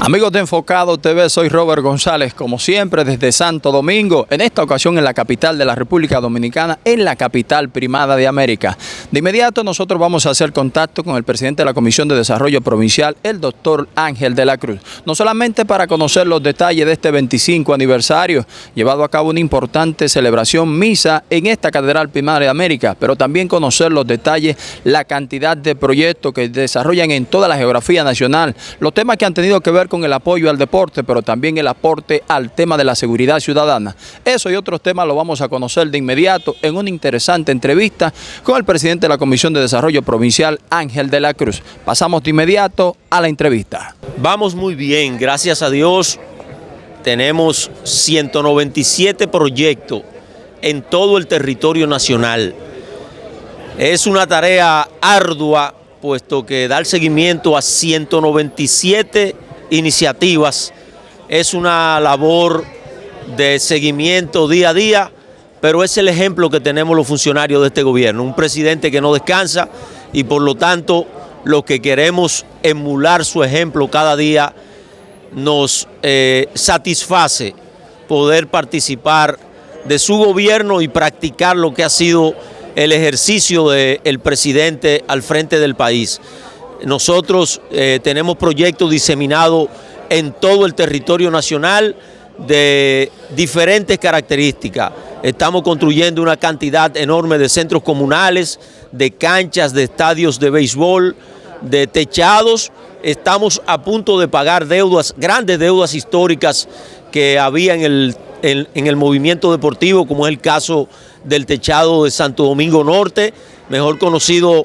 Amigos de Enfocado TV, soy Robert González, como siempre desde Santo Domingo, en esta ocasión en la capital de la República Dominicana, en la capital primada de América. De inmediato nosotros vamos a hacer contacto con el presidente de la Comisión de Desarrollo Provincial, el doctor Ángel de la Cruz, no solamente para conocer los detalles de este 25 aniversario, llevado a cabo una importante celebración misa en esta catedral primada de América, pero también conocer los detalles, la cantidad de proyectos que desarrollan en toda la geografía nacional, los temas que han tenido que ver con el apoyo al deporte, pero también el aporte al tema de la seguridad ciudadana. Eso y otros temas lo vamos a conocer de inmediato en una interesante entrevista con el presidente de la Comisión de Desarrollo Provincial, Ángel de la Cruz. Pasamos de inmediato a la entrevista. Vamos muy bien, gracias a Dios. Tenemos 197 proyectos en todo el territorio nacional. Es una tarea ardua, puesto que dar seguimiento a 197 iniciativas. Es una labor de seguimiento día a día, pero es el ejemplo que tenemos los funcionarios de este gobierno. Un presidente que no descansa y por lo tanto lo que queremos emular su ejemplo cada día nos eh, satisface poder participar de su gobierno y practicar lo que ha sido el ejercicio del presidente al frente del país. Nosotros eh, tenemos proyectos diseminados en todo el territorio nacional de diferentes características. Estamos construyendo una cantidad enorme de centros comunales, de canchas, de estadios de béisbol, de techados. Estamos a punto de pagar deudas, grandes deudas históricas que había en el, en el movimiento deportivo, como es el caso del techado de Santo Domingo Norte, mejor conocido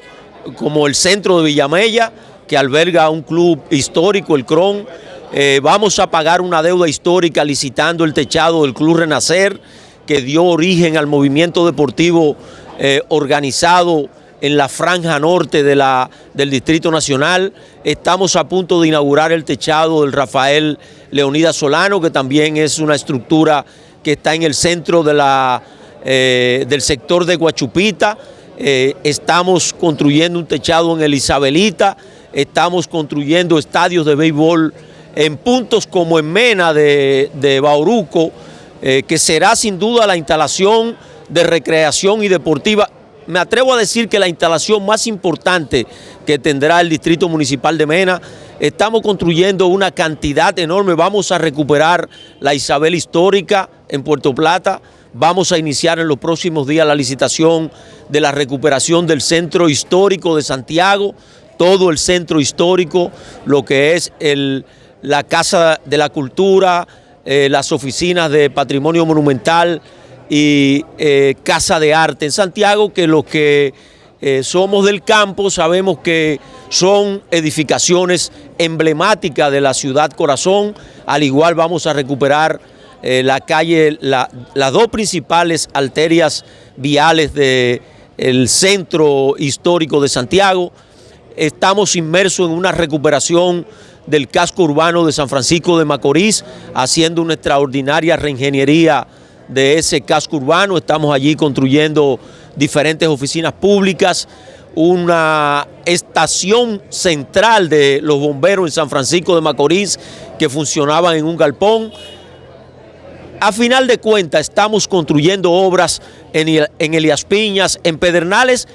como el centro de Villamella, que alberga un club histórico, el CRON. Eh, vamos a pagar una deuda histórica licitando el techado del Club Renacer, que dio origen al movimiento deportivo eh, organizado en la franja norte de la, del Distrito Nacional. Estamos a punto de inaugurar el techado del Rafael Leonidas Solano, que también es una estructura que está en el centro de la, eh, del sector de Guachupita. Eh, estamos construyendo un techado en el Isabelita, estamos construyendo estadios de béisbol en puntos como en Mena de, Bauruco, eh, que será sin duda la instalación de recreación y deportiva. Me atrevo a decir que la instalación más importante que tendrá el Distrito Municipal de Mena, estamos construyendo una cantidad enorme, vamos a recuperar la Isabel Histórica en Puerto Plata, Vamos a iniciar en los próximos días la licitación de la recuperación del centro histórico de Santiago, todo el centro histórico, lo que es la Casa de la Cultura, eh, las oficinas de Patrimonio Monumental y eh, Casa de Arte en Santiago, que los que eh, somos del campo sabemos que son edificaciones emblemáticas de la ciudad corazón, al igual vamos a recuperar eh, la calle, las dos principales arterias viales del centro histórico de Santiago. Estamos inmersos en una recuperación del casco urbano de San Francisco de Macorís, haciendo una extraordinaria reingeniería de ese casco urbano. Estamos allí construyendo diferentes oficinas públicas, una estación central de los bomberos en San Francisco de Macorís que funcionaban en un galpón, a final de cuentas estamos construyendo obras en, Elias Piñas, en Pedernales,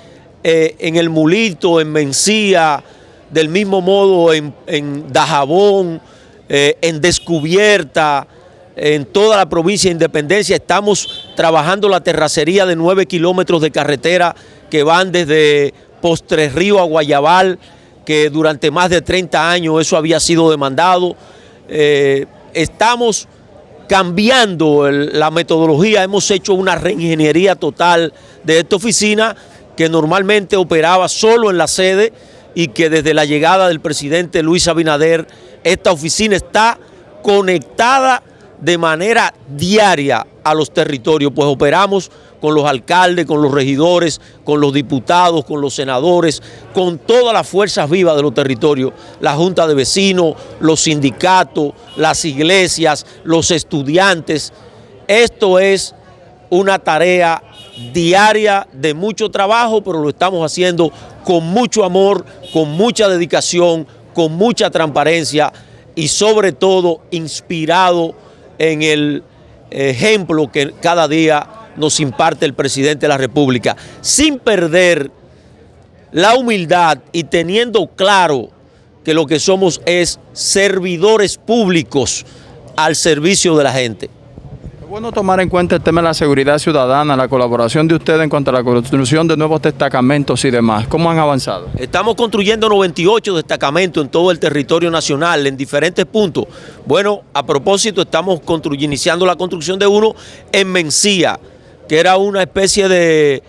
eh, en El Mulito, en Mencía, del mismo modo en, Dajabón, eh, en Descubierta, en toda la provincia de Independencia. Estamos trabajando la terracería de nueve kilómetros de carretera que van desde Postres Río a Guayabal, que durante más de 30 años eso había sido demandado. Eh, estamos cambiando la metodología, hemos hecho una reingeniería total de esta oficina que normalmente operaba solo en la sede y que desde la llegada del presidente Luis Abinader, esta oficina está conectada de manera diaria a los territorios, pues operamos con los alcaldes, con los regidores, con los diputados, con los senadores, con todas las fuerzas vivas de los territorios, la Junta de Vecinos, los sindicatos, las iglesias, los estudiantes. Esto es una tarea diaria de mucho trabajo, pero lo estamos haciendo con mucho amor, con mucha dedicación, con mucha transparencia y sobre todo inspirado en el ejemplo que cada día nos imparte el presidente de la República, sin perder la humildad y teniendo claro que lo que somos es servidores públicos al servicio de la gente. Es bueno tomar en cuenta el tema de la seguridad ciudadana, la colaboración de ustedes en cuanto a la construcción de nuevos destacamentos y demás. ¿Cómo han avanzado? Estamos construyendo 98 destacamentos en todo el territorio nacional, en diferentes puntos. Bueno, a propósito, estamos iniciando la construcción de uno en Mencía, que era una especie de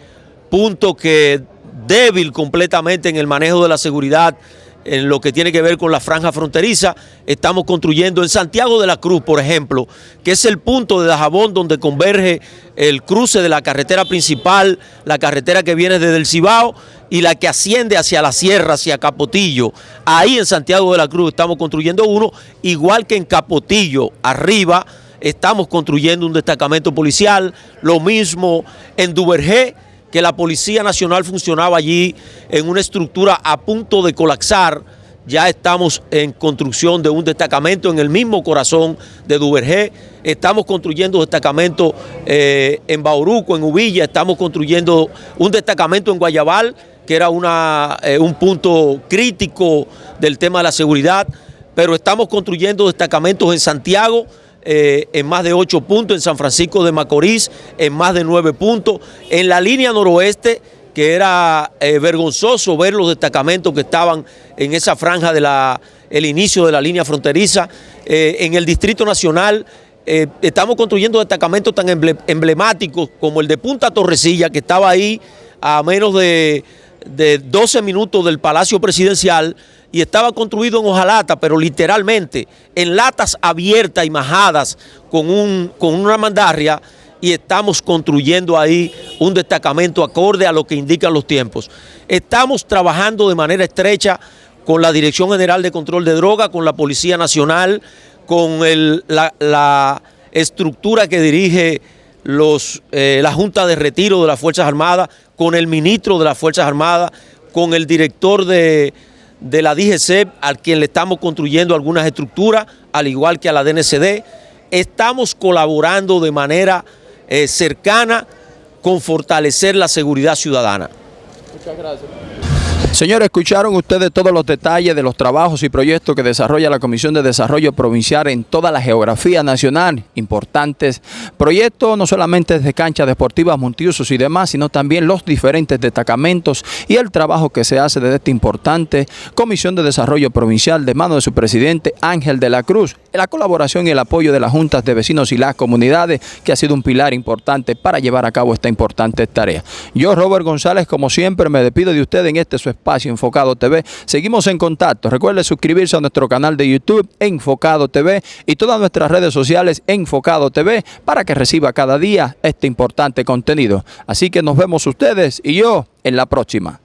punto que débil completamente en el manejo de la seguridad en lo que tiene que ver con la franja fronteriza. Estamos construyendo en Santiago de la Cruz, por ejemplo, que es el punto de Dajabón donde converge el cruce de la carretera principal, la carretera que viene desde el Cibao y la que asciende hacia la sierra, hacia Capotillo. Ahí en Santiago de la Cruz estamos construyendo uno, igual que en Capotillo, arriba, estamos construyendo un destacamento policial, lo mismo en Duvergé, que la Policía Nacional funcionaba allí en una estructura a punto de colapsar. Ya estamos en construcción de un destacamento en el mismo corazón de Duvergé. Estamos construyendo destacamento eh, en Bauruco, en Uvilla. Estamos construyendo un destacamento en Guayabal, que era una, eh, un punto crítico del tema de la seguridad. Pero estamos construyendo destacamentos en Santiago, eh, en más de ocho puntos, en San Francisco de Macorís en más de nueve puntos, en la línea noroeste que era eh, vergonzoso ver los destacamentos que estaban en esa franja de la el inicio de la línea fronteriza, eh, en el Distrito Nacional estamos construyendo destacamentos tan emblemáticos como el de Punta Torrecilla que estaba ahí a menos de, de 12 minutos del Palacio Presidencial, y estaba construido en hojalata, pero literalmente en latas abiertas y majadas con, un, con una mandarria y estamos construyendo ahí un destacamento acorde a lo que indican los tiempos. Estamos trabajando de manera estrecha con la Dirección General de Control de Droga, con la Policía Nacional, con la, estructura que dirige los, eh, la Junta de Retiro de las Fuerzas Armadas, con el ministro de las Fuerzas Armadas, con el director de de la DGC, al quien le estamos construyendo algunas estructuras, al igual que a la DNCD. Estamos colaborando de manera eh, cercana con fortalecer la seguridad ciudadana. Muchas gracias. Señores, escucharon ustedes todos los detalles de los trabajos y proyectos que desarrolla la Comisión de Desarrollo Provincial en toda la geografía nacional. Importantes proyectos, no solamente de canchas deportivas, multiusos y demás, sino también los diferentes destacamentos y el trabajo que se hace desde esta importante Comisión de Desarrollo Provincial de mano de su presidente Ángel de la Cruz. La colaboración y el apoyo de las juntas de vecinos y las comunidades, que ha sido un pilar importante para llevar a cabo esta importante tarea. Yo, Robert González, como siempre, me despido de usted en este su espacio Enfocado TV. Seguimos en contacto. Recuerde suscribirse a nuestro canal de YouTube Enfocado TV y todas nuestras redes sociales Enfocado TV para que reciba cada día este importante contenido. Así que nos vemos ustedes y yo en la próxima.